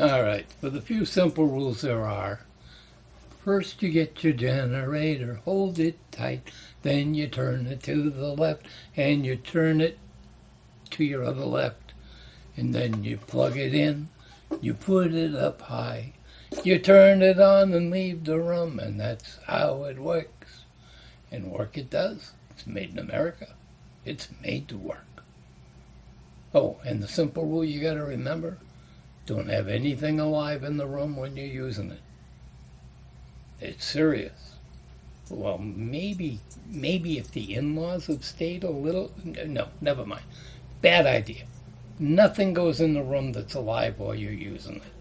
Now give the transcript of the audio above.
All right, for the few simple rules there are, first you get your generator, hold it tight, then you turn it to the left, and you turn it to your other left, and then you plug it in, you put it up high, you turn it on and leave the room, and that's how it works. And work it does. It's made in America. It's made to work. Oh, and the simple rule you got to remember don't have anything alive in the room when you're using it. It's serious. Well, maybe, maybe if the in-laws have stayed a little, no, never mind. Bad idea. Nothing goes in the room that's alive while you're using it.